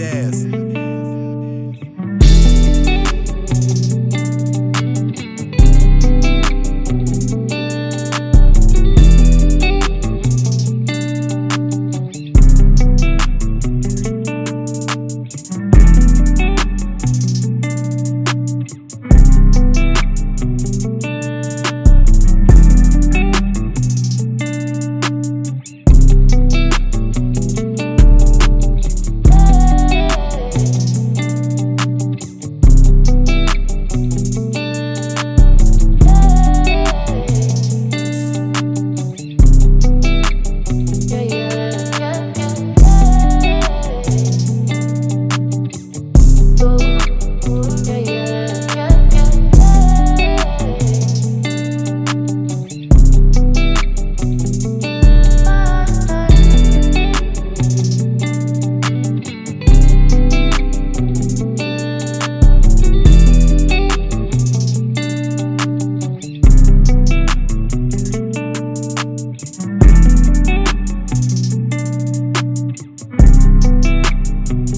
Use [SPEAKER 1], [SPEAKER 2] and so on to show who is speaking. [SPEAKER 1] ass. Thank you.